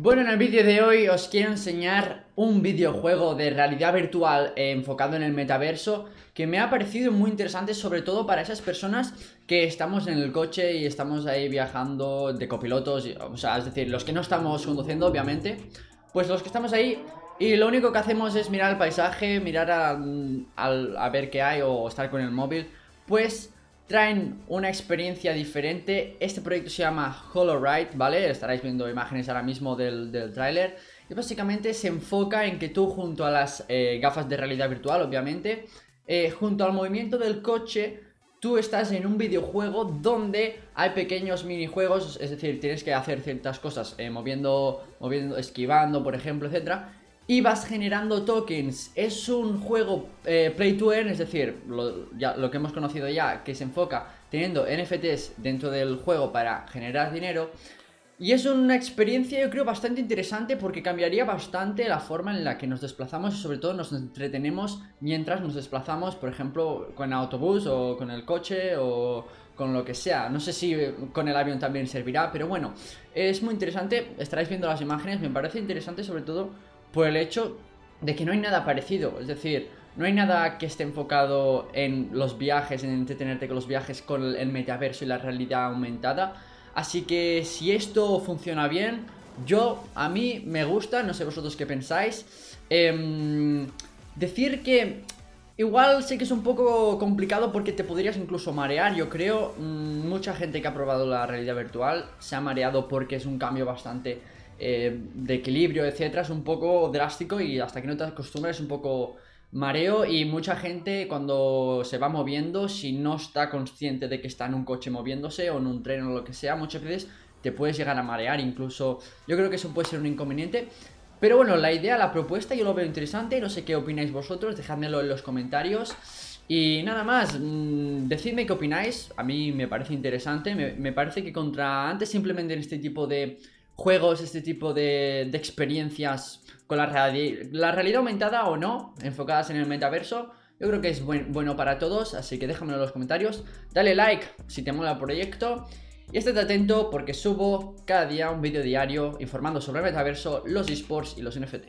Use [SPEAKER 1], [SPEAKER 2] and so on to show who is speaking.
[SPEAKER 1] Bueno, en el vídeo de hoy os quiero enseñar un videojuego de realidad virtual enfocado en el metaverso que me ha parecido muy interesante sobre todo para esas personas que estamos en el coche y estamos ahí viajando de copilotos, o sea, es decir, los que no estamos conduciendo obviamente, pues los que estamos ahí y lo único que hacemos es mirar el paisaje, mirar a ver qué hay o estar con el móvil, pues traen una experiencia diferente. Este proyecto se llama HoloRide, ¿vale? Estaréis viendo imágenes ahora mismo del, del tráiler. Y básicamente se enfoca en que tú junto a las eh, gafas de realidad virtual, obviamente, eh, junto al movimiento del coche, tú estás en un videojuego donde hay pequeños minijuegos, es decir, tienes que hacer ciertas cosas, eh, moviendo, moviendo, esquivando, por ejemplo, etcétera y vas generando tokens. Es un juego eh, play to earn, es decir, lo, lo que hemos conocido ya, que se enfoca teniendo NFTs dentro del juego para generar dinero. Y es una experiencia yo creo bastante interesante porque cambiaría bastante la forma en la que nos desplazamos y sobre todo nos entretenemos mientras nos desplazamos, por ejemplo, con autobús o con el coche o con lo que sea. No sé si con el avión también servirá, pero bueno, es muy interesante. Estaréis viendo las imágenes, me parece interesante sobre todo por el hecho de que no hay nada parecido. Es decir, no hay nada que esté enfocado en los viajes, en entretenerte con los viajes, con el metaverso y la realidad aumentada. Así que si esto funciona bien, yo, a mí me gusta, no sé vosotros qué pensáis. Em, decir que igual sé que es un poco complicado porque te podrías incluso marear, yo creo. Mm, mucha gente que ha probado la realidad virtual se ha mareado porque es un cambio bastante eh, de equilibrio, etcétera, es un poco drástico y hasta que no te acostumbras es un poco mareo y mucha gente cuando se va moviendo, si no está consciente de que está en un coche moviéndose o en un tren o lo que sea, muchas veces te puedes llegar a marear, incluso yo creo que eso puede ser un inconveniente. Pero bueno, la idea, la propuesta yo lo veo interesante, no sé qué opináis vosotros, dejádmelo en los comentarios. Y nada más, mmm, decidme qué opináis, a mí me parece interesante, me, me parece que contra antes simplemente en este tipo de juegos, este tipo de, experiencias con la, la realidad aumentada o no, enfocadas en el metaverso, yo creo que es bueno para todos, así que déjamelo en los comentarios. Dale like si te mola el proyecto. Y estate atento porque subo cada día un vídeo diario informando sobre el metaverso, los esports y los NFT.